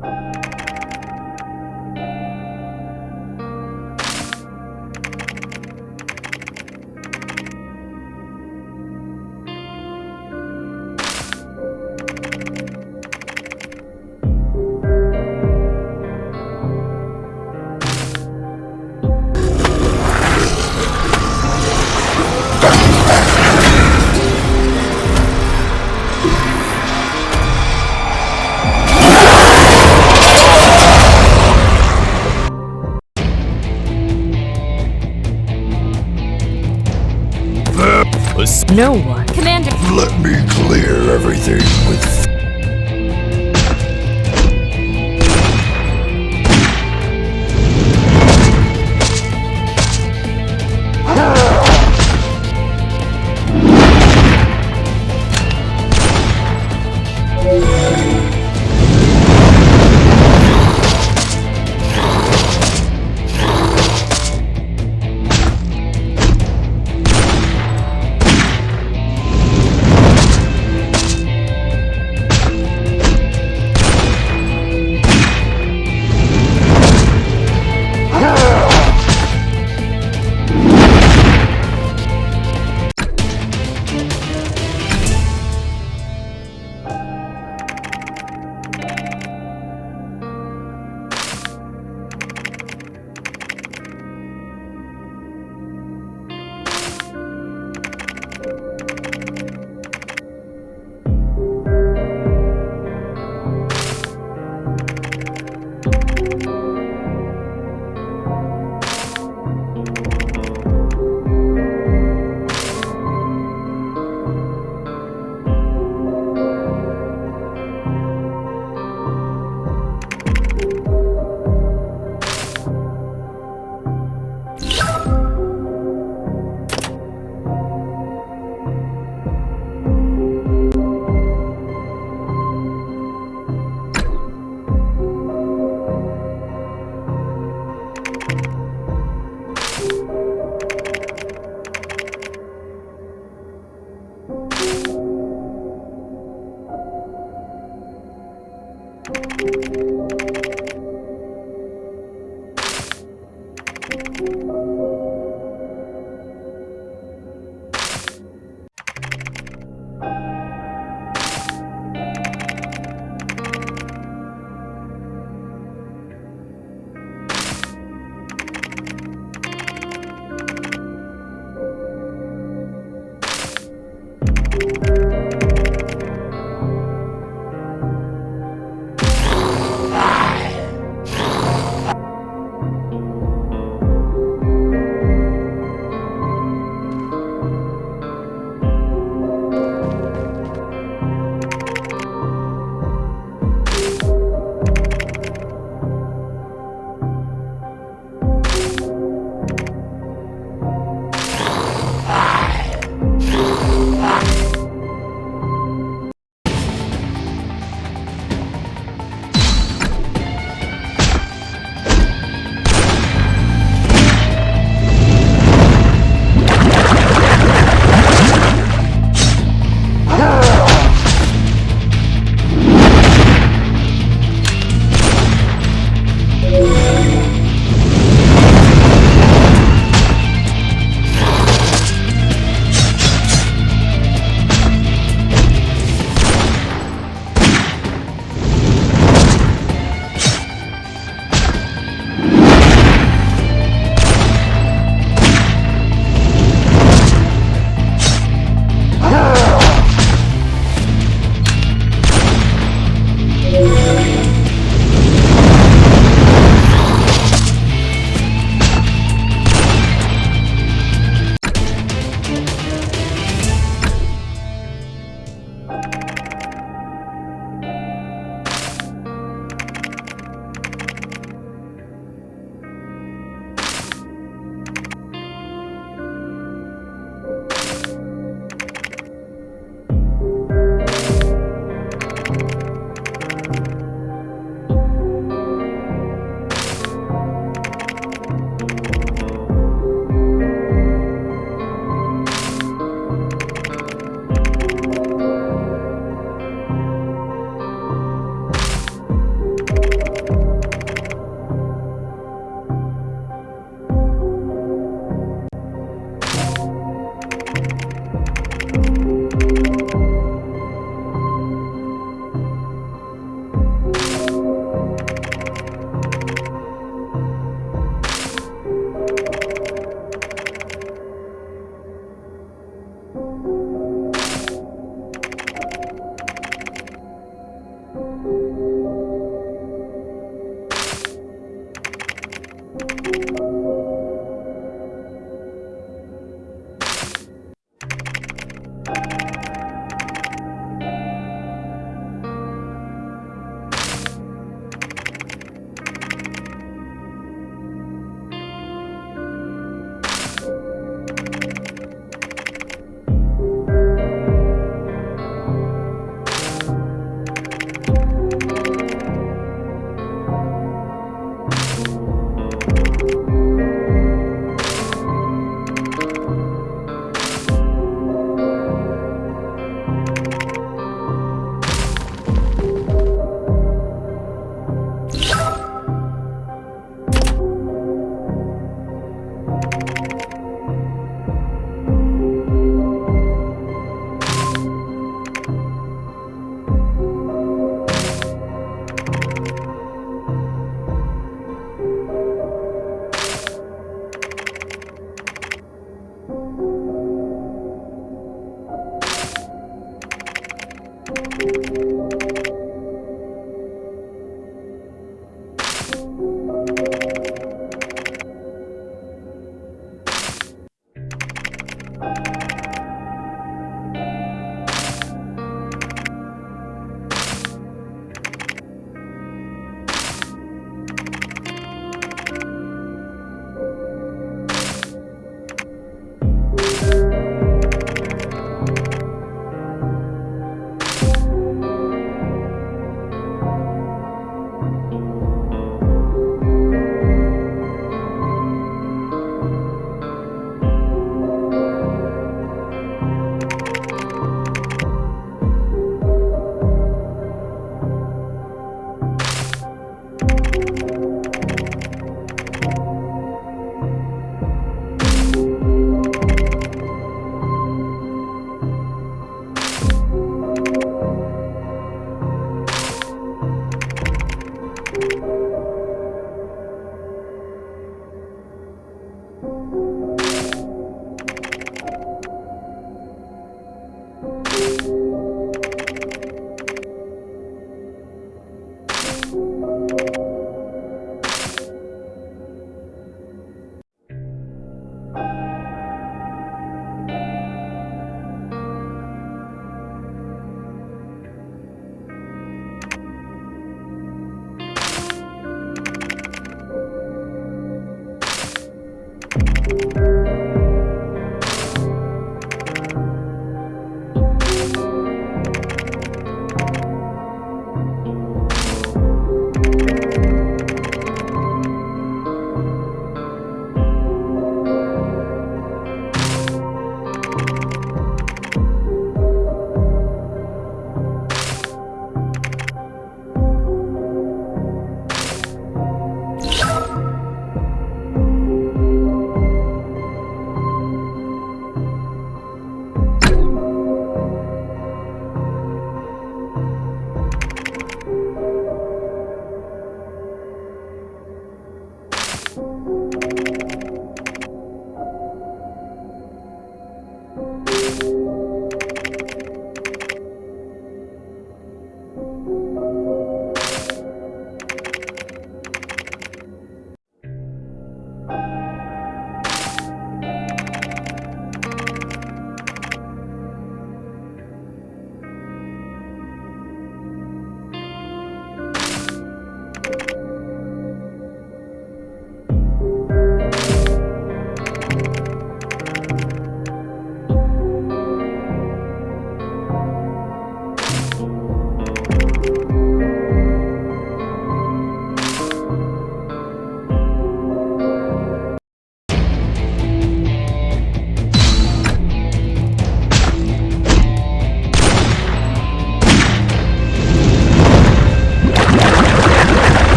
Bye.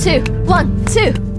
Two, one, two.